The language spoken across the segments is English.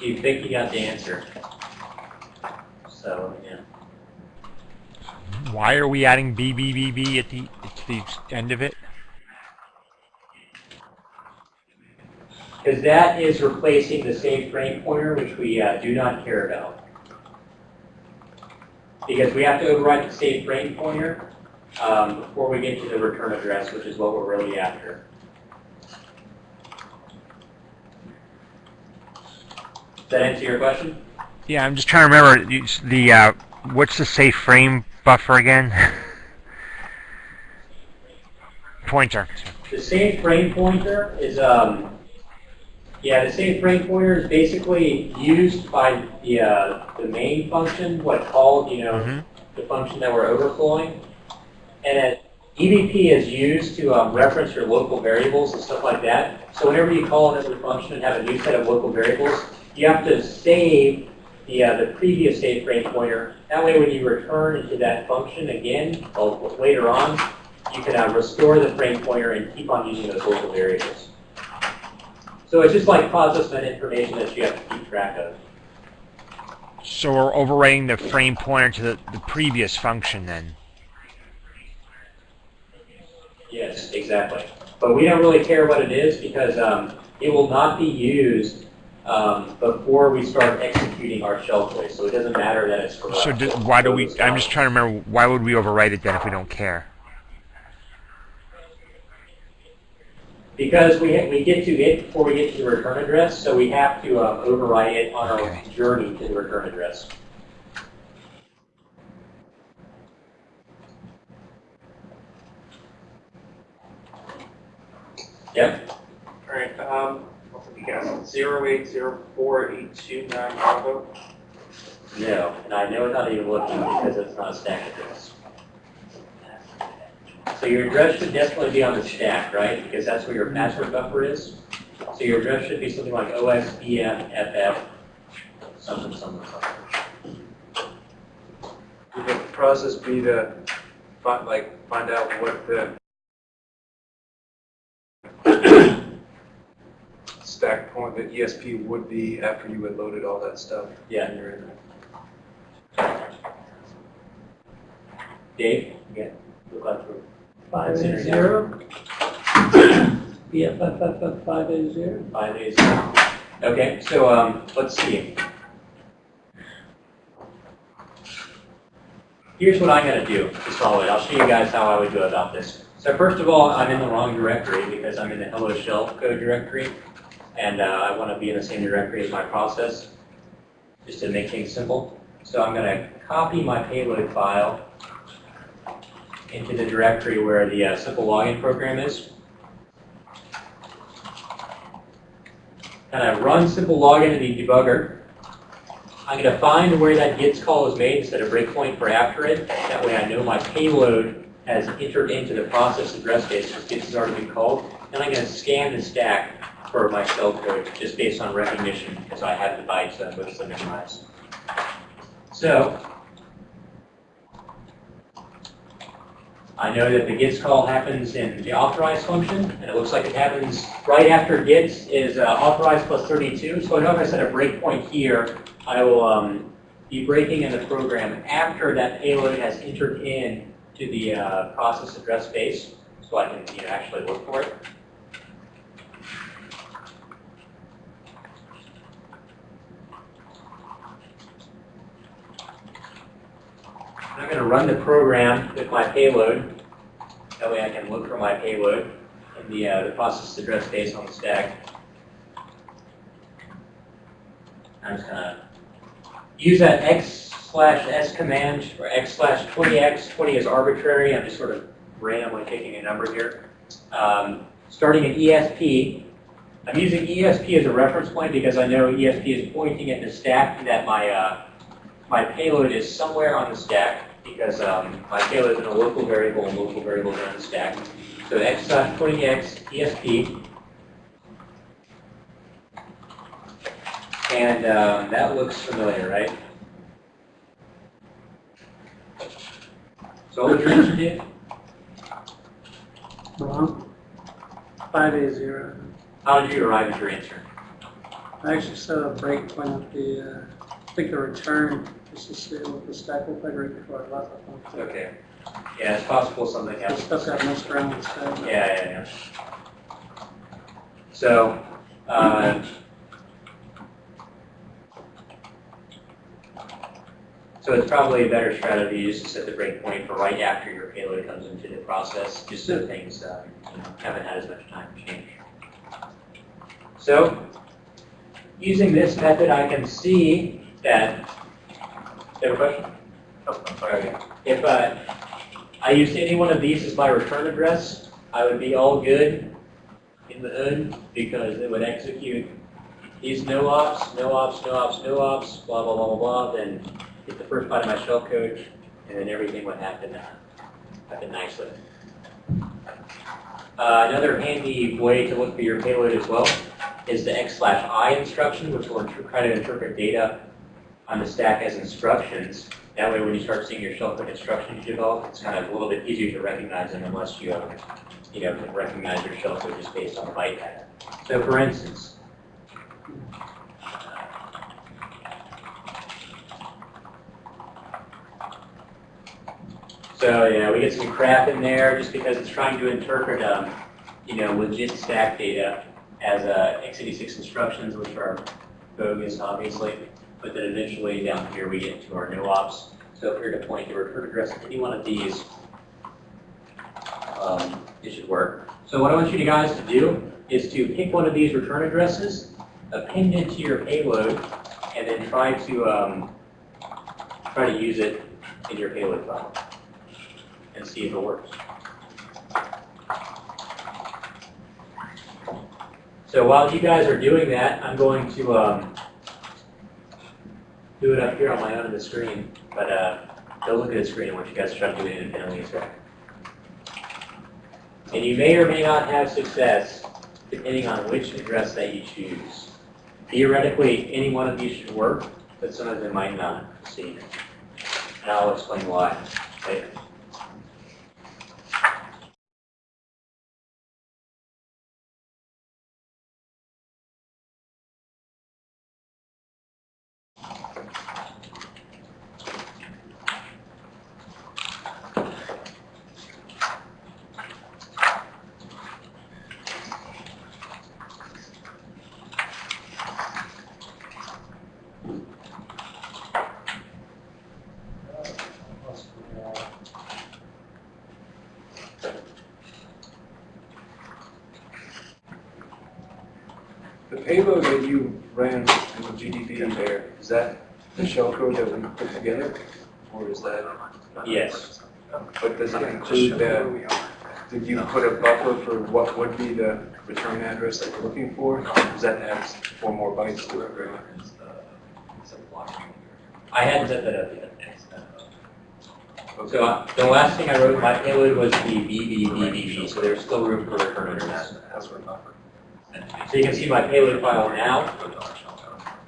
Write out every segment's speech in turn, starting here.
you think you got the answer. So, yeah. Why are we adding BBBB at the at the end of it? Because that is replacing the save frame pointer, which we uh, do not care about. Because we have to override the save frame pointer um, before we get to the return address, which is what we're really after. That answer your question? Yeah, I'm just trying to remember the uh, what's the safe frame buffer again? Pointer. The safe frame pointer is, um, yeah, the save frame pointer is basically used by the, uh, the main function, what called, you know, Mhm. the function that we're overflowing. And it, EBP is used to um, reference your local variables and stuff like that. So whenever you call another function and have a new set of local variables, you have to save the, uh, the previous save frame pointer. That way when you return into that function again, later on, you can uh, restore the frame pointer and keep on using those local variables. So it's just like process that information that you have to keep track of. So we're overwriting the frame pointer to the, the previous function then. Yes, exactly. But we don't really care what it is because um, it will not be used um, before we start executing our shell code. So it doesn't matter that it's correct. So do, why do we? I'm just trying to remember. Why would we overwrite it then if we don't care? Because we, ha- we get to it before we get to the return address, so we have to um, overwrite it on our Okay. journey to the return address. Yep. All right, um, what did we got? Zero eight zero four eight two nine Bravo. Oh. No, and I know not even looking because it's not a stack address. So your address should definitely be on the stack, right? Because that's where your password buffer is. So your address should be something like OSPF something, something, something. Would the process be to find, like, find out what the stack point, that ESP would be after you had loaded all that stuff? Yeah, And you're in there. Dave, again, look like we're Five Consider eight that. zero. BFFFF five eight zero. five. Okay, so, um, let's see. Here's what I'm gonna do to solve it. I'll show you guys how I would go about this. So first of all, I'm in the wrong directory because I'm in the hello shell code directory. And, uh, I wanna be in the same directory as my process, just to make things simple. So I'm gonna copy my payload file into the directory where the uh, simple login program is. And I run simple login in the debugger. I'm going to find where that gets call is made, set a breakpoint for after it. That way I know my payload has entered into the process address space, because gets has already been called. Then I'm going to scan the stack for my shell code, just based on recognition, because I have the bytes that was memorized. So, I know that the gets call happens in the authorize function, and it looks like it happens right after gets is uh, authorize plus 32. So I know if I set a breakpoint here, I will um, be breaking in the program after that payload has entered in to the uh, process address space, so I can you know, actually look for it. I'm going to run the program with my payload. That way I can look for my payload in the, uh, the process address space on the stack. I'm just going to use that x slash s command or x slash 20x. 20 is arbitrary. I'm just sort of randomly picking a number here. Um, starting at ESP. I'm using ESP as a reference point because I know ESP is pointing at the stack that my uh, my payload is somewhere on the stack because um, my payload is in a local variable and local variables are on the stack. So x dot 20x ESP. And um, that looks familiar, right? So what would your answer be? Wrong. Five eight zero. How did you arrive at your answer? I actually set a breakpoint at the, uh, I think the return, just to see what the stack looked like right before I left. I think. Okay. Yeah, it's possible something else. stuff got messed around with stack. Yeah, yeah, yeah. So, uh, so it's probably a better strategy just to set the breakpoint for right after your payload comes into the process, just so things uh, you know, haven't had as much time to change. So, using this method, I can see that. Have a question? Oh, I'm sorry. If uh, I used any one of these as my return address, I would be all good in the hood because it would execute these no ops, no ops, no ops, no ops, blah, blah, blah, blah, blah, then hit the first part of my shell code, and then everything would happen, uh, happen nicely. Uh, another handy way to look for your payload as well is the x slash i instruction, which will try to interpret data on the stack as instructions. That way, when you start seeing your shell code instructions develop, it's kind of a little bit easier to recognize them unless you, uh, you know, can recognize your shell code just based on the byte pattern. So for instance, so yeah, we get some crap in there just because it's trying to interpret, um, you know, legit stack data as uh, x86 instructions, which are bogus, obviously. But then eventually down here we get into our no ops. So if were to point the return address to any one of these, um, it should work. So what I want you guys to do is to pick one of these return addresses, append it to your payload, and then try to um, try to use it in your payload file and see if it works. So while you guys are doing that, I'm going to um, do it up here on my own on the screen, but uh, don't look at the screen. I want you guys to try to do it independently as well. And you may or may not have success depending on which address that you choose. Theoretically, any one of these should work, but some of them might not. See, and I'll explain why later. Payload that you ran in the GDB there, is that the shellcode that we put together? Or is that, Yes. but does it include the, did you put a buffer for what would be the return address that we're looking for? Does that add four more bytes to it. I hadn't set that up yet. So uh, the last thing I wrote in my payload was the BBBBB, so there's still room for return address. So you can see my payload file now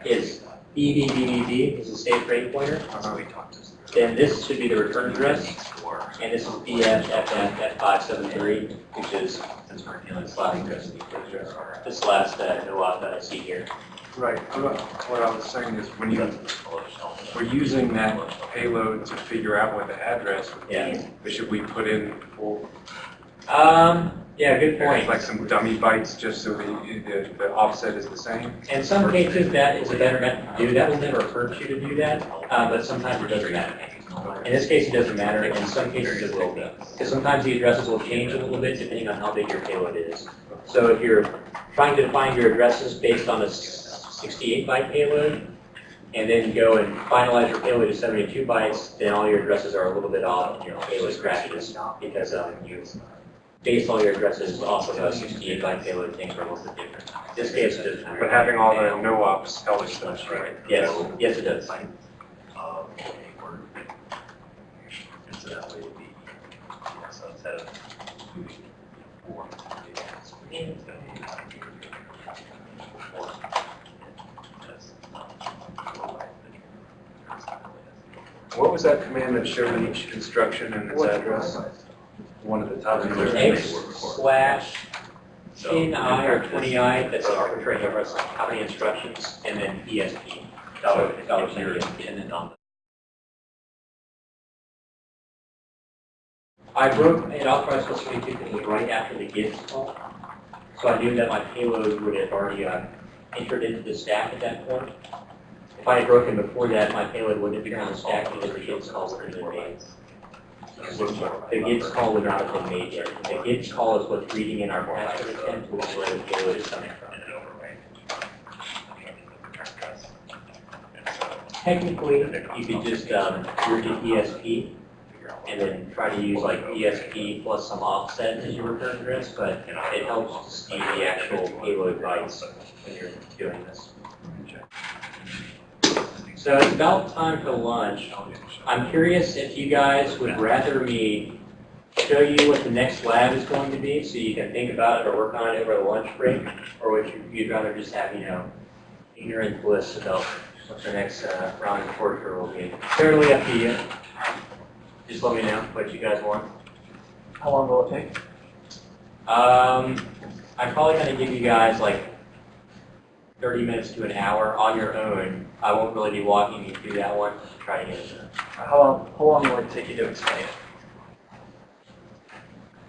is BBBBB, is a state frame pointer. Then this should be the return address, and this is BFFF573, which is this last, this last uh, no op that I see here. Right, what I was saying is when you, we're using that payload to figure out what the address would be, but should we put in for, Um, yeah, good point. like some dummy bytes just so the, the, the offset is the same? In some cases, that is a better method to do. That will never hurt you to do that, uh, but sometimes it doesn't matter. In this case, it doesn't matter. In some cases, it will be. Because sometimes the addresses will change a little bit depending on how big your payload is. So if you're trying to define your addresses based on a 68 byte payload, and then go and finalize your payload to 72 bytes, then all your addresses are a little bit off, and your payload crashes, because um, you base all your addresses off of a 68 byte payload, things are a little bit different. In this case, it doesn't matter. But having all the no ops helps us, right? Yes, yes, it does. What was that command that showed each instruction and its address? One of the top. X slash 10 I or 20 I, that's an arbitrary number, like how many instructions, and then ESP, dollar, dollar sign ESP, and then on. I broke it authorized plus 22 because it was right after the GIDS call. So I knew that my payload would have already uh, entered into the stack at that point. If I had broken before that, my payload wouldn't have become a stack because the GIDS call would have been made. The GIDS call would not have been made yet. The GIDS call is what's reading in our password attempt, which is where the payload is coming from. Technically, you could just um, root to ESP and then try to use like ESP plus some offset as your return address, but it helps to see the actual payload bytes when you're doing this. So it's about time for lunch. I'm curious if you guys would rather me show you what the next lab is going to be, so you can think about it or work on it over the lunch break, or would you, rather just have, you know, ignorant bliss about what the next uh, round of torture will be? Totally up to you. Just let me know what you guys want. How long will it take? Um, I'm probably gonna give you guys like 30 minutes to an hour on your own. I won't really be walking you through that one. Try to get it in How long, how long will it take you to explain it?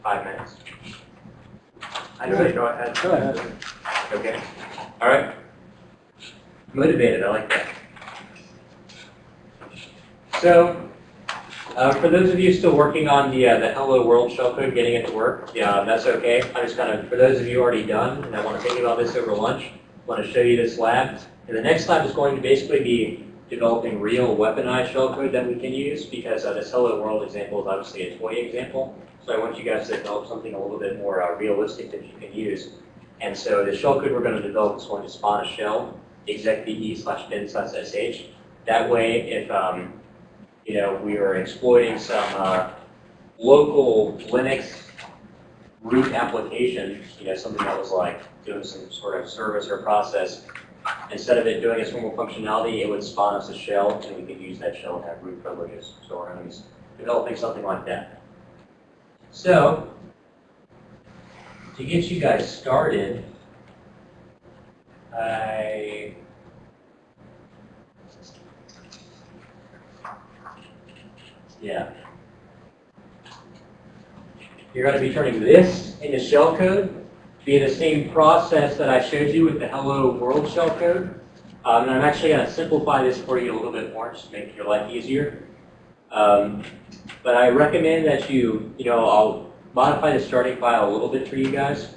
five minutes. I say go ahead. Go ahead. Okay. All right. Motivated. I like that. So, uh, for those of you still working on the uh, the Hello World shellcode, getting it to work, yeah, that's okay. I'm just gonna, for those of you already done and that want to think about this over lunch, want to show you this lab. And the next lab is going to basically be developing real weaponized shellcode that we can use because uh, this Hello World example is obviously a toy example. So I want you guys to develop something a little bit more uh, realistic that you can use. And so the shellcode we're going to develop is going to spawn a shell, execve slash bin slash sh. That way, if um, you know we are exploiting some uh, local Linux root application, you know something that was like doing some sort of service or process, instead of it doing its normal functionality, it would spawn us a shell, and we could use that shell to have root privileges. So we're going to be developing something like that. So, to get you guys started, I yeah. You're going to be turning this into shellcode via the same process that I showed you with the Hello World shellcode. Um, and I'm actually going to simplify this for you a little bit more, just to make your life easier. Um, but I recommend that you, you know, I'll modify the starting file a little bit for you guys.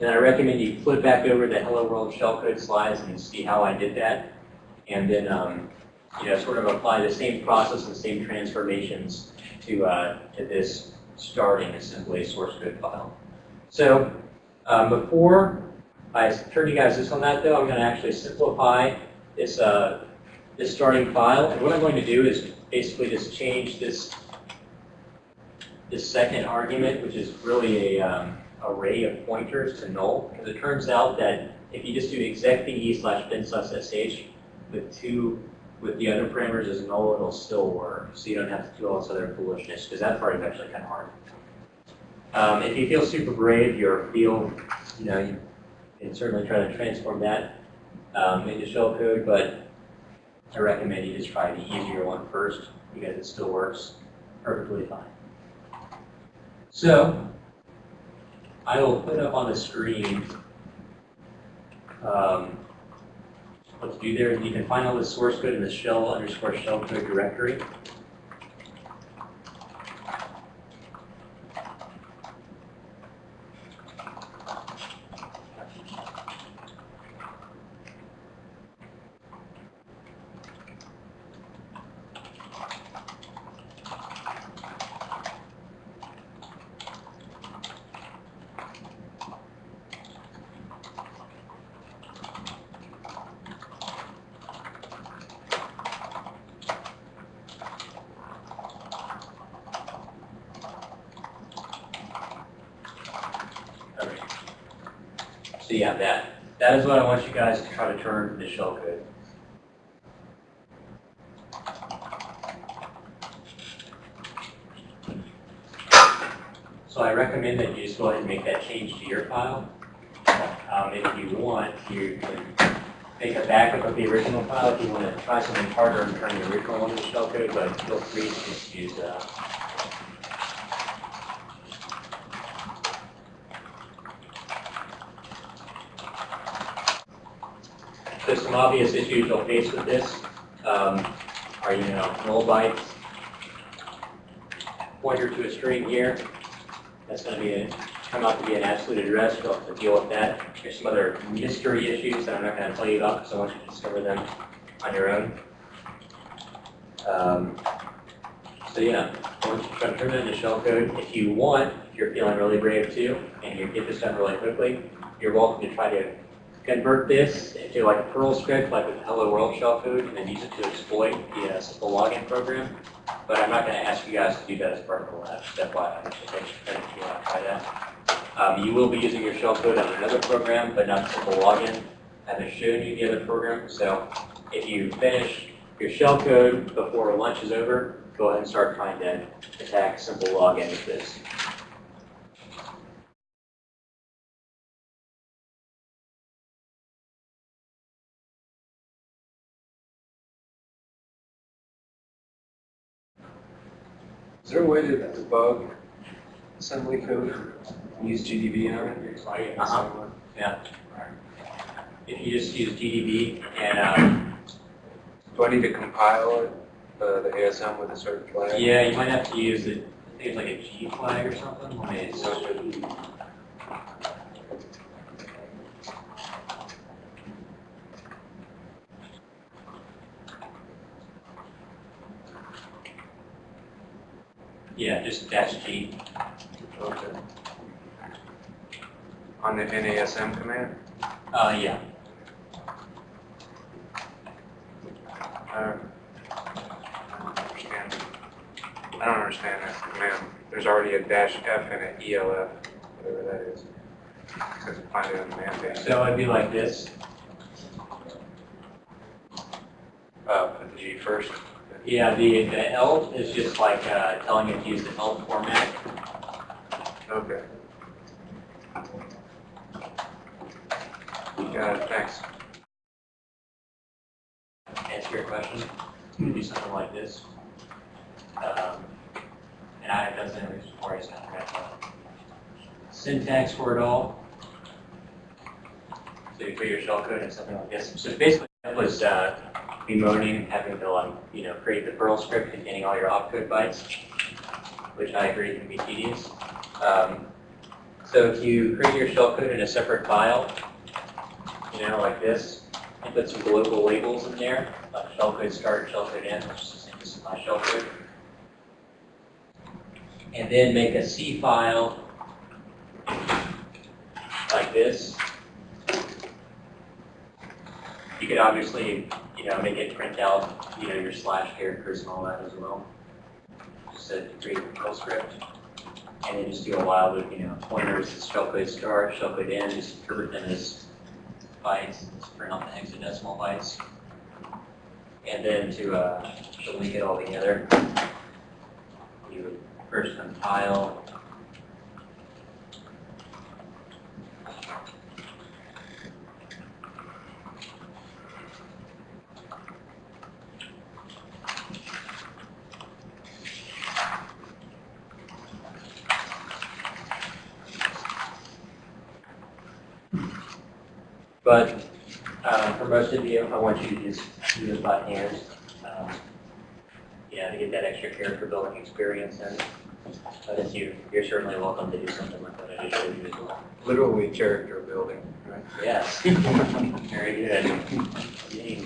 And I recommend you flip back over the Hello World shellcode slides and see how I did that. And then, um, you know, sort of apply the same process and same transformations to, uh, to this starting assembly source code file. So um, before I turn you guys this on that though, I'm going to actually simplify this, uh, this starting file. And what I'm going to do is basically just change this, this second argument, which is really a um, array of pointers to null. Because it turns out that if you just do execve slash bin slash sh with two with the other parameters as null, it'll still work. So you don't have to do all this other foolishness, because that part is actually kind of hard. Um, if you feel super brave, your feel, you know, you can certainly try to transform that um, into shellcode, but I recommend you just try the easier one first, because it still works perfectly fine. So, I will put up on the screen um, what to do there. You can find all the source code in the shell underscore shell code directory. Okay. So yeah, that, that is what I want you guys to try to turn to shellcode. So I recommend that you just go ahead and make that change to your file. Um, if you want, you can make a backup of the original file if you want to try something harder and turn the original one into shellcode, but feel free to just use, uh, There's some obvious issues you'll face with this, um, are, you know, null bytes, pointer to a string here, that's gonna be, a- come out to be an absolute address, you'll have to deal with that. There's some other mystery issues that I'm not gonna tell you about, because I want you to discover them on your own. Um, So yeah, once you try to turn it into shellcode, if you want, if you're feeling really brave too, and you get this done really quickly, you're welcome to try to convert this into like a Perl script, like with Hello World shellcode, and then use it to exploit the uh, simple login program. But I'm not going to ask you guys to do that as part of the lab, step by, I should if you want to try that. Um, you will be using your shellcode on another program, but not simple login. I haven't shown you the other program, so if you finish your shellcode before lunch is over, go ahead and start trying to attack simple login with this. Is there a way to debug assembly code, and use GDB on it? Uh-huh. If you just use GDB and, um, Do I need to compile it, uh, the ASM with a certain flag? yeah, you might have to use it, I think it's like a G flag or something, let yeah, just dash G. Okay. On the NASM command? Uh, yeah, Uh, I don't understand. I don't understand that command. There's already a dash F and an ELF, whatever that is. Says find it on the man page. so it'd be like this, Uh, put the G first. Yeah, the, the ELF is just like, uh, telling it to use the ELF format, Okay. Got it, thanks. answer your question, do something like this. Um, And I have done some this before, I just haven't syntax for it all. So you put your shellcode in something like this. So basically, that was uh, bemoaning having to like, you know, create the Perl script containing all your opcode bytes, which I agree can be tedious. Um, So if you create your shellcode in a separate file, you know, like this, and put some global labels in there, like shellcode start, shellcode end, which is my shellcode. And then make a C file like this. You could obviously, you know, make it print out, you know, your slash characters and all that as well. Just to create a Perl script. And then just do a while loop, you know, pointers, shellcode start, shellcode end, just convert them as bytes, just print out the hexadecimal bytes. And then to, uh, to link it all together, you would first compile. But um, for most of you, I want you to just do this by hand. um, Yeah, to get that extra character building experience and but you, you're certainly welcome to do something like that I just showed you as well. Literally character building, right? Yes. Very good. Yay.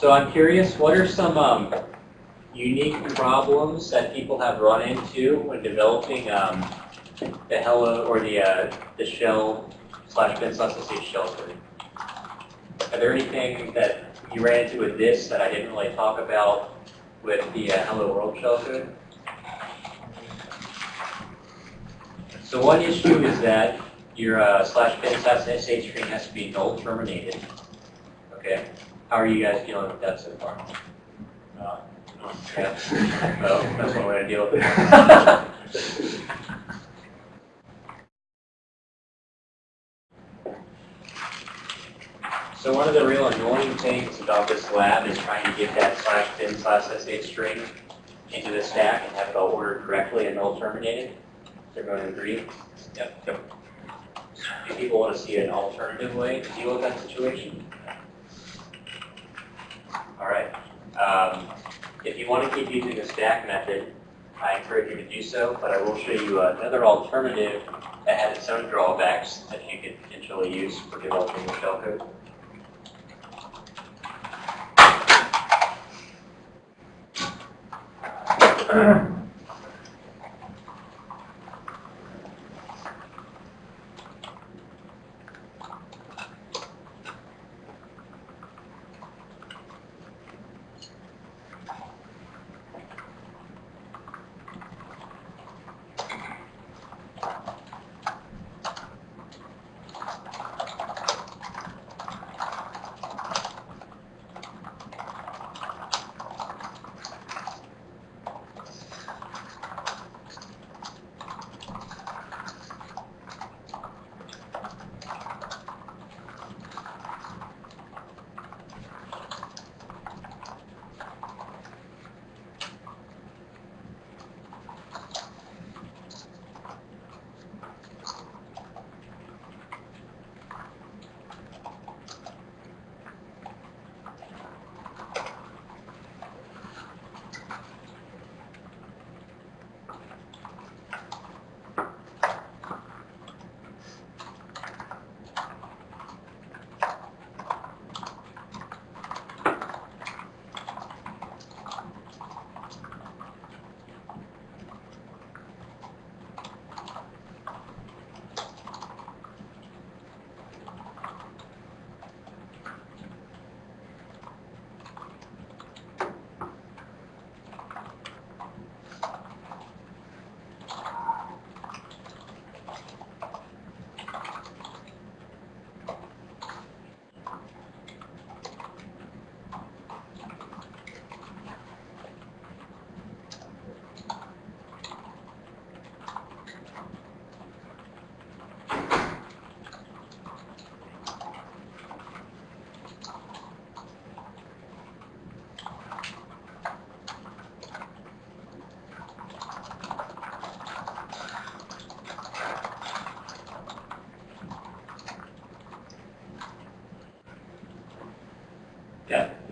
So I'm curious, what are some um, unique problems that people have run into when developing um, the Hello or the uh, the shell slash bin slash SSH shell code? Are there anything that you ran into with this that I didn't really talk about with the uh, Hello World shell code? So one issue is that your uh, slash bin slash sh string has to be null terminated. Okay, how are you guys dealing with that so far? Uh, yeah. Well, that's one way to deal with it. So one of the real annoying things about this lab is trying to get that slash bin slash sh string into the stack and have it all ordered correctly and null terminated. Is everyone agree? Yep. Yep. Do people want to see an alternative way to deal with that situation? All right. Um, if you want to keep using the stack method, I encourage you to do so, but I will show you another alternative that has its own drawbacks that you could potentially use for developing your shellcode. Yeah.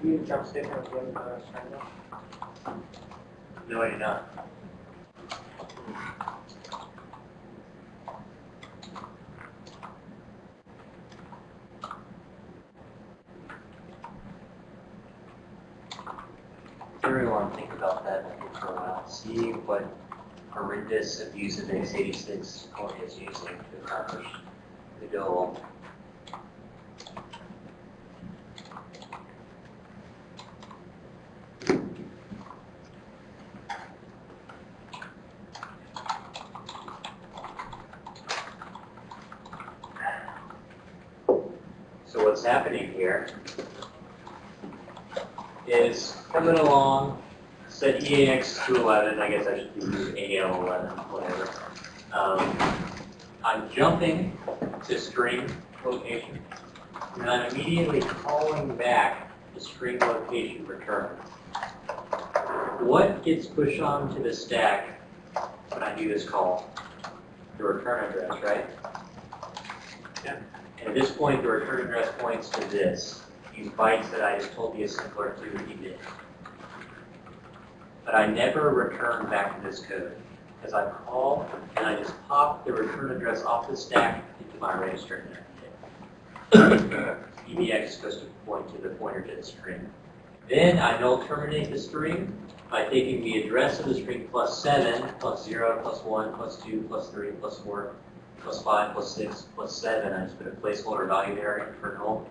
You need a jump stick or what, uh, triangle? No, I do not. Everyone, think about that for a while. See what horrendous abuse of x86 Corey is using to accomplish the goal. So what's happening here is coming along, EAX to 11, I guess I should do AL 11, whatever. Um, I'm jumping to string location, and I'm immediately calling back the string location return. What gets pushed onto the stack when I do this call? The return address, right? Yeah. And at this point, the return address points to this, these bytes that I just told the assembler to emit. But I never return back to this code, because I call and I just pop the return address off the stack into my register and. EBX goes to point to the pointer to the string. Then I null terminate the string by taking the address of the string plus 7, plus 0, plus 1, plus 2, plus 3, plus 4, plus 5, plus 6, plus 7. I just put a placeholder value there and for null.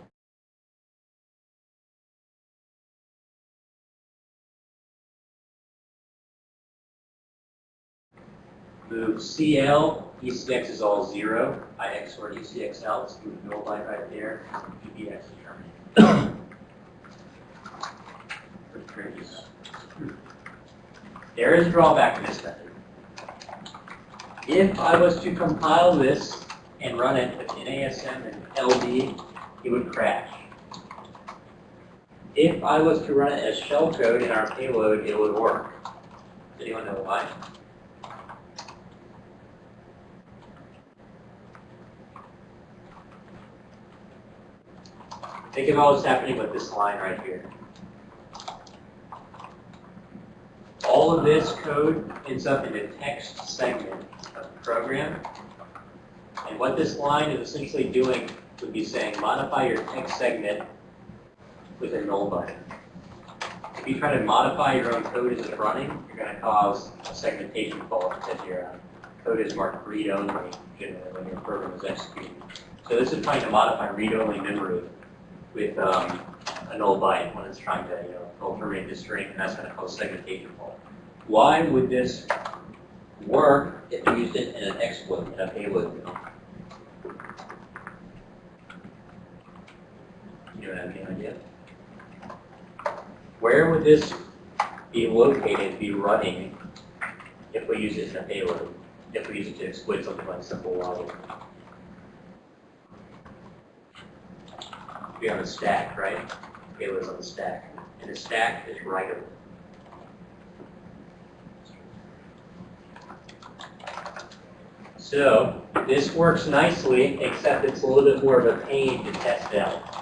Move CL, ECX is all 0. I XOR ECXL, so move null byte right there. Pretty. There is a drawback to this method. If I was to compile this and run it with NASM and LD, it would crash. If I was to run it as shellcode in our payload, it would work. Does anyone know why? Think about what's happening with this line right here. All of this code ends up in the text segment of the program. And what this line is essentially doing would be saying, modify your text segment with a null button. If you try to modify your own code as it's running, you're going to cause a segmentation fault because your uh, code is marked read-only when your program is executing. So this is trying to modify read-only memory with um, a null byte when it's trying to, you know, terminate the string, and that's going to cause segmentation fault. Why would this work if you used it in an exploit, in a payload? You don't have any idea? Where would this be located, be running, if we use it in a payload? If we use it to exploit something like simple logic? Be on the stack, right? Payload's on the stack. And the stack is writable. So this works nicely, except it's a little bit more of a pain to test out.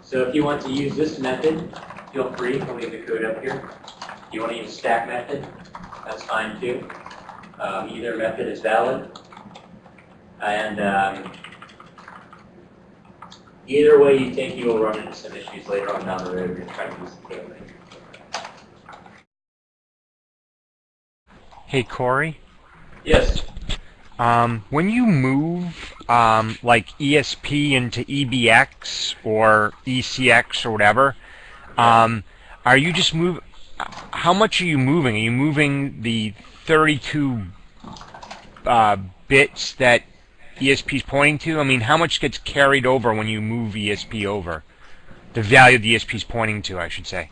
So if you want to use this method, feel free, I'll leave the code up here. If you want to use stack method, that's fine too. Um, either method is valid. And um, either way you take, you will run into some issues later on down the road if you're trying to use the payload. Hey, Corey. Yes. Um, when you move um, like ESP into EBX or ECX or whatever, um, are you just move? How much are you moving? Are you moving the 32 uh, bits that ESP is pointing to? I mean, how much gets carried over when you move ESP over? The value the ESP is pointing to, I should say.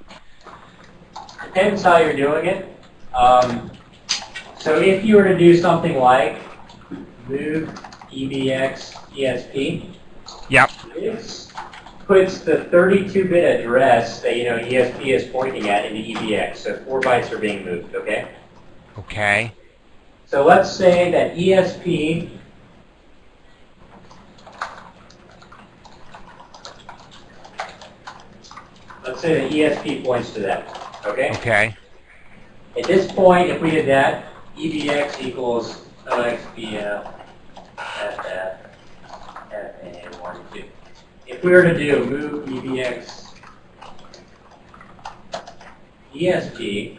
Depends how you're doing it. Um, so if you were to do something like move EBX ESP, Yep. this puts the 32-bit address that you know ESP is pointing at into EBX. So four bytes are being moved. Okay. Okay. So let's say that ESP Let's say that ESP points to that. Okay. Okay. At this point, if we did that, EBX equals OXBF FF FA 1, 2. If we were to do move EBX ESP,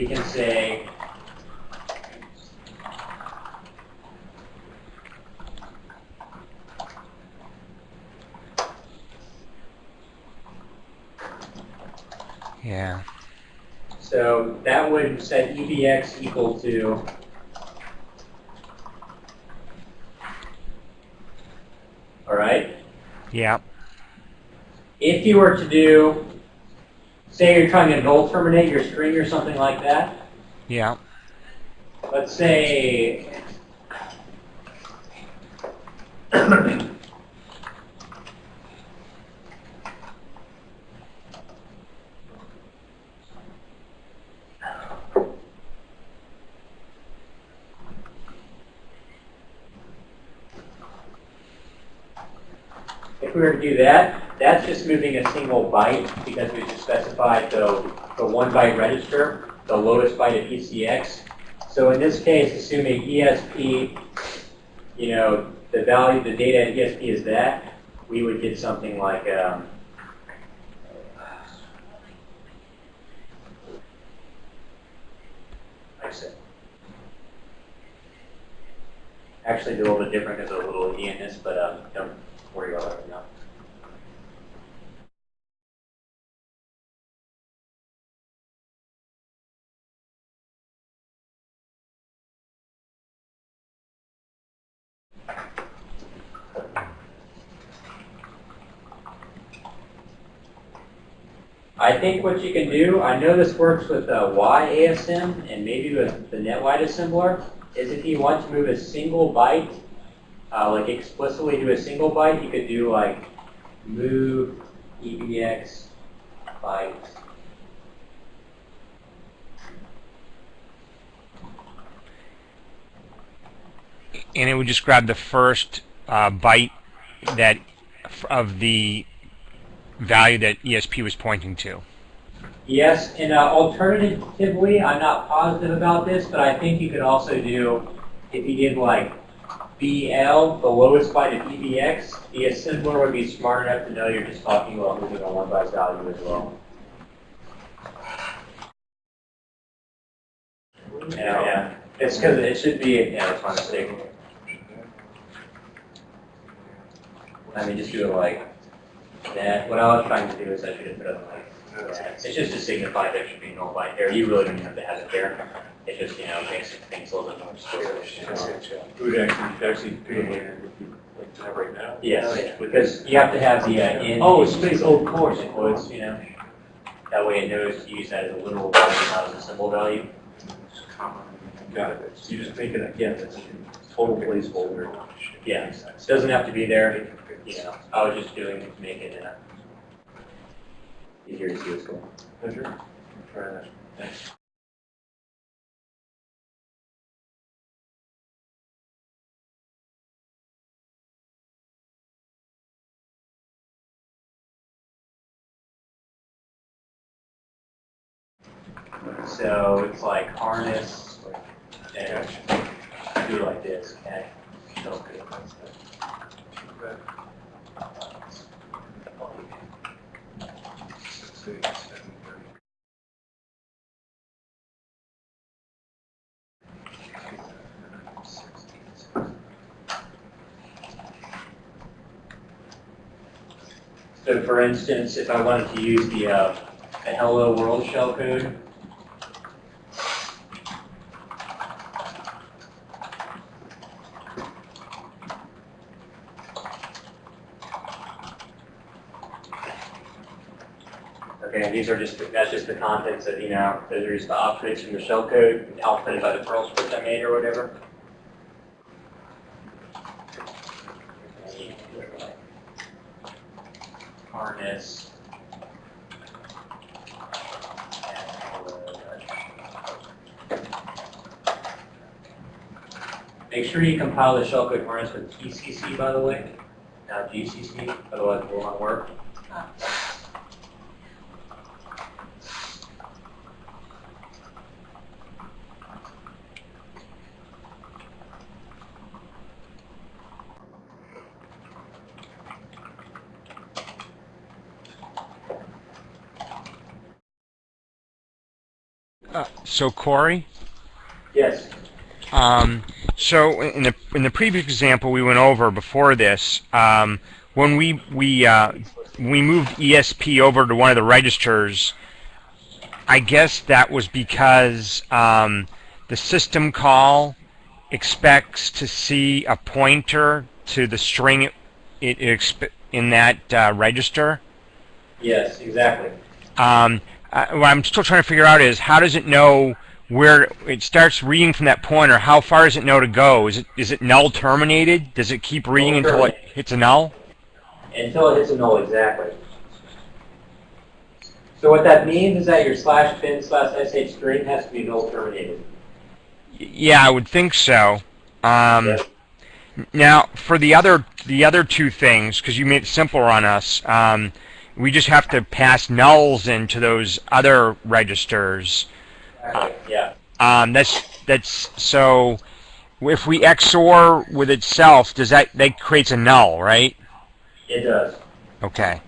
we can say Yeah. So that would set EBX equal to all right. Yeah. If you were to do, say you're trying to null terminate your string or something like that, Yeah. let's say If we were to do that, that's just moving a single byte because we just specified the, the one byte register, the lowest byte of ECX. So in this case, assuming ESP, you know, the value, the data at ESP is that, we would get something like, um. Actually, do a little bit different because of a little E in this, but um, don't worry about it now. I think what you can do, I know this works with uh, YASM and maybe with the NetWide assembler, is if you want to move a single byte, uh, like explicitly do a single byte, you could do like move EBX byte. And it would just grab the first uh, byte that of the value that ESP was pointing to. Yes, and uh, alternatively, I'm not positive about this, but I think you could also do, if you did like BL, the lowest byte of EBX, the assembler would be smart enough to know you're just talking about moving a one byte value as well. Yeah, yeah. It's because it should be, yeah, it's my mistake. I mean, just do it like that. What I was trying to do is I should have put it like that. It's just to signify there should be no byte there. You really don't have to have it there. It just, you know, makes things a little bit more clear. We would actually, actually do it later, like to have right now. Yes, because you have to have the uh, in. Oh, space, oh, of course, It you know. That way it knows to use that as a literal value, not as a symbol value. Got it. So you just make it, yeah, that's a total placeholder. Yeah, it doesn't have to be there, you know. I was just doing it to make it uh, easier to see what's going on. Try that. Thanks. So it's like harness and do it like this, okay? Good. So for instance, if I wanted to use the, uh, the hello world shellcode, Okay, these are just, that's just the contents of, you know, those are just the objects from the shellcode, outputted by the Perl script I made or whatever. Harness. Make sure you compile the shellcode harness with TCC, by the way, not GCC, otherwise it will not work. Uh, so Corey, Yes. um, so in the in the previous example we went over before this, um, when we we uh, we moved ESP over to one of the registers, I guess that was because um, the system call expects to see a pointer to the string it, it in that uh, register. Yes, exactly. Um, uh, what I'm still trying to figure out is how does it know where it starts reading from that pointer? How far does it know to go? Is it is it null terminated? Does it keep reading Null until it hits a null? Until it hits a null, exactly. So what that means is that your slash bin slash sh string has to be null terminated. Yeah, I would think so. Um, Yeah. Now, for the other the other two things, because you made it simpler on us, um, we just have to pass nulls into those other registers. Yeah. Um, that's that's so. If we XOR with itself, does that that creates a null, right? It does. Okay.